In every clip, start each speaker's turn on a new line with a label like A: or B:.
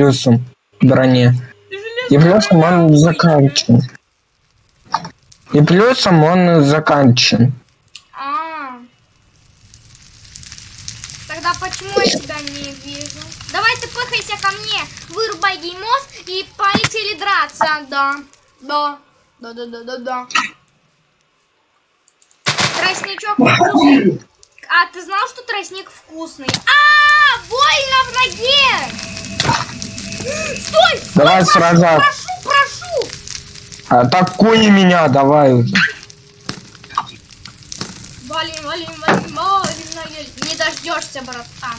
A: плюсом броне. И плюсом он заканчен. И плюсом он заканчен.
B: А. Тогда почему я тебя не вижу? Давай ты пыхайся ко мне, вырубай геймос и полетели драться. Да, да, да, да, да, да, да. Тростничок вкусный. А ты знал, что тростник вкусный? А, больно в ноге! Стой!
A: Давай
B: прошу,
A: сражаться.
B: прошу, прошу!
A: Атакуй меня, давай уже.
B: Валим, валим, валим, валим. Не дождешься, братан.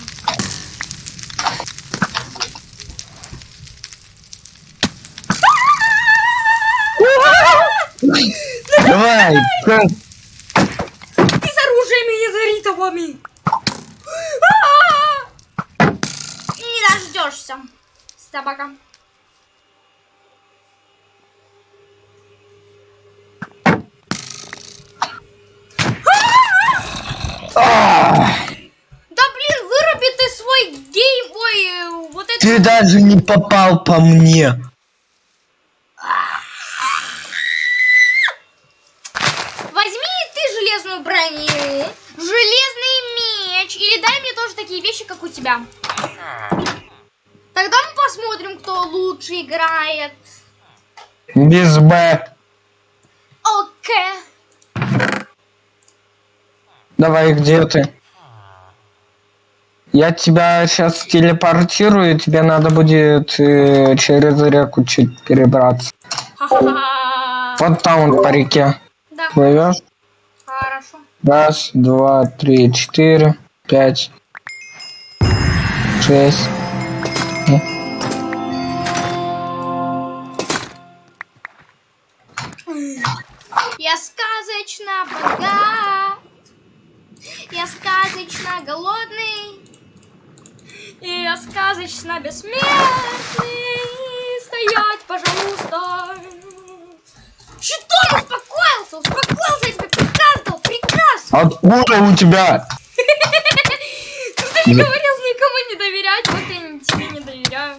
A: Давай,
B: Ты с оружиями не заритовыми. Не дождешься, собака. Да блин, выруби ты свой гейм, ой, э, вот это.
A: Ты даже не попал по мне.
B: Возьми ты железную броню, железный меч, или дай мне тоже такие вещи, как у тебя. Посмотрим, кто лучше играет.
A: Без Б.
B: Окей.
A: Давай, где ты? Я тебя сейчас телепортирую, тебе надо будет э, через реку чуть перебраться. Вот там вот по реке.
B: Да,
A: Плывешь?
B: хорошо.
A: Раз, два, три, четыре, пять, шесть.
B: Богат. Я сказочно голодный. И я сказочно бессмертный. Стоять, пожалуйста. Что успокоился? Успокоился, я тебе приказ дал, приказ.
A: Откуда у тебя?
B: Ты же говорил никому не доверять, вот я не- тебе не доверяю.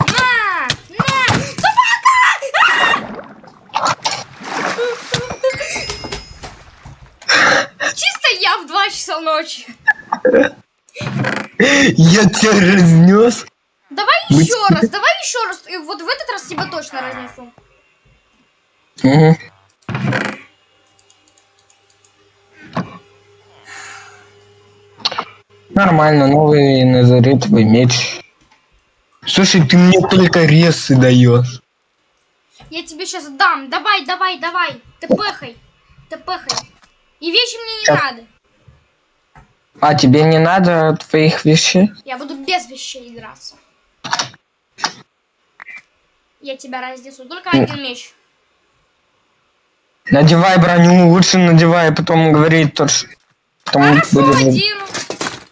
B: На! На! Собака! Чисто я в 2 часа ночи.
A: Я тебя разнес.
B: Давай еще раз, давай еще раз. И вот в этот раз тебя точно разнесу.
A: Мгм. Нормально, новый назаритовый меч. Слушай, ты мне только ресы даешь.
B: Я тебе сейчас дам. Давай, давай, давай. Ты пехай. Ты пехай. И вещи мне не
A: Щас.
B: надо.
A: А тебе не надо твоих вещей?
B: Я буду без вещей играться. Я тебя разнесу. Только один меч.
A: Надевай броню, лучше надевай, потом говорит то, что... Потом
B: Хорошо,
A: будет-
B: одену.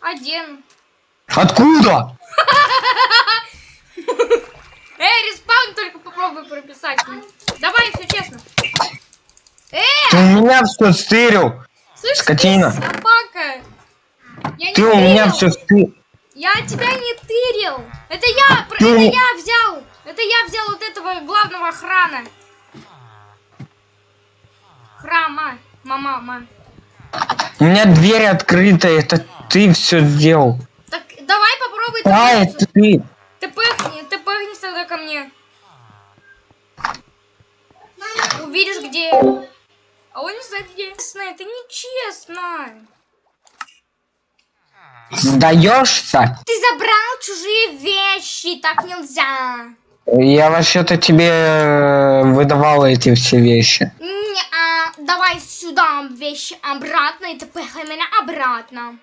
B: Одену.
A: Откуда?
B: Эй, респаун только попробуй прописать. Давай, все честно. Эй,
A: Ты у меня все стырил.
B: слышь,
A: скотина.
B: ты. Я не
A: Ты у меня
B: тырил.
A: все стырил.
B: Я тебя не тырил. Это я,
A: Ты
B: это я взял. Это я взял вот этого главного охрана. Храма. Мама, мама.
A: У меня дверь открыта, это ты все сделал.
B: Так, давай попробуй. ты
A: А, это ты.
B: Ты пыхни, ты пыхни тогда ко мне. Увидишь, где я. А он не знает, где я. Это нечестно.
A: Сдаешься?
B: Ты забрал чужие вещи, так нельзя.
A: Я вообще-то тебе э, выдавал эти все вещи.
B: Не, а, давай сюда вещи обратно, и ты пыхай меня обратно.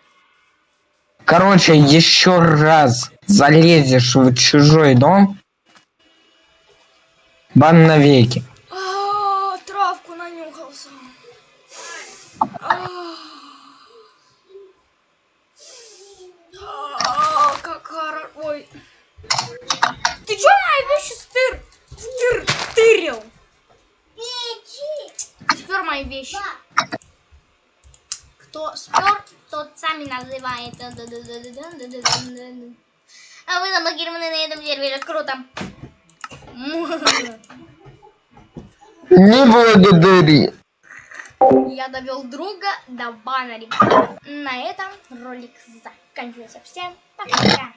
A: Короче, еще раз залезешь в чужой дом, бан навеки.
B: А, травку нанюхался. А. А, как хоро- Ой. Ты чё мои вещи стыр... стыр... стырил? Спер мои вещи. Кто спер, тот сами называет. А вы заблокированы на этом сервере. Круто.
A: Не благодари.
B: Я довел друга до баннера. На этом ролик заканчивается. Всем пока.